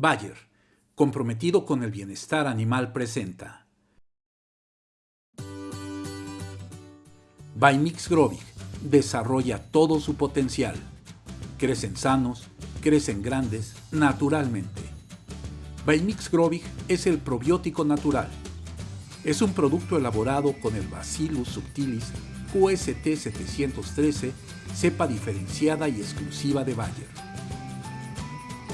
Bayer, comprometido con el bienestar animal, presenta. Bimix Grovig desarrolla todo su potencial. Crecen sanos, crecen grandes, naturalmente. Bimix Grovig es el probiótico natural. Es un producto elaborado con el Bacillus subtilis QST 713, cepa diferenciada y exclusiva de Bayer.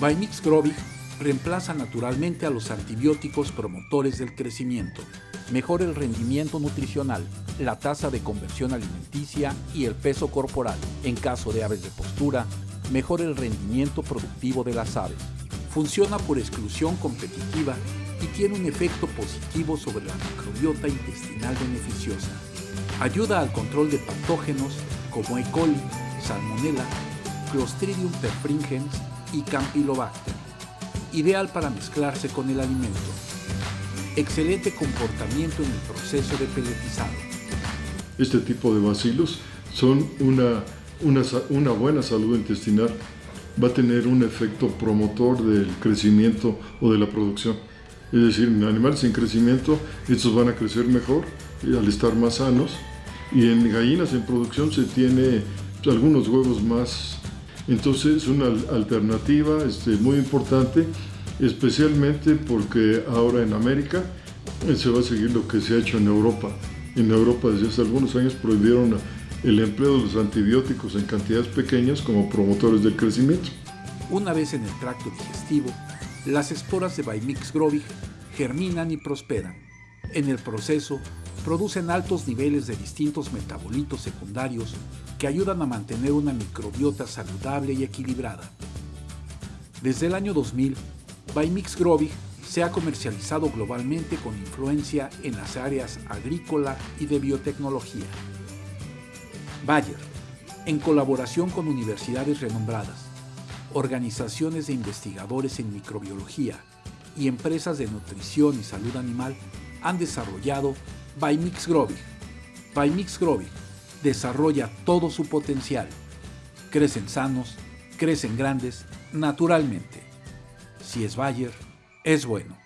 Bimix Grovig reemplaza naturalmente a los antibióticos promotores del crecimiento. Mejora el rendimiento nutricional, la tasa de conversión alimenticia y el peso corporal. En caso de aves de postura, mejora el rendimiento productivo de las aves. Funciona por exclusión competitiva y tiene un efecto positivo sobre la microbiota intestinal beneficiosa. Ayuda al control de patógenos como E. coli, Salmonella, Clostridium perfringens y Campylobacter ideal para mezclarse con el alimento. Excelente comportamiento en el proceso de peletizado. Este tipo de bacilos son una, una, buena salud intestinal. Va a tener un efecto promotor del crecimiento o de la producción. Es decir, en animales en crecimiento, estos van a crecer mejor al estar más sanos. Y en gallinas en producción se tiene algunos huevos más entonces, una alternativa este, muy importante, especialmente porque ahora en América eh, se va a seguir lo que se ha hecho en Europa. En Europa desde hace algunos años prohibieron el empleo de los antibióticos en cantidades pequeñas como promotores del crecimiento. Una vez en el tracto digestivo, las esporas de Bimix grovig germinan y prosperan. En el proceso, producen altos niveles de distintos metabolitos secundarios que ayudan a mantener una microbiota saludable y equilibrada. Desde el año 2000, Bimix Grovig se ha comercializado globalmente con influencia en las áreas agrícola y de biotecnología. Bayer, en colaboración con universidades renombradas, organizaciones de investigadores en microbiología y empresas de nutrición y salud animal, han desarrollado Bimix Grovig. Bimix Grovig desarrolla todo su potencial. Crecen sanos, crecen grandes, naturalmente. Si es Bayer, es bueno.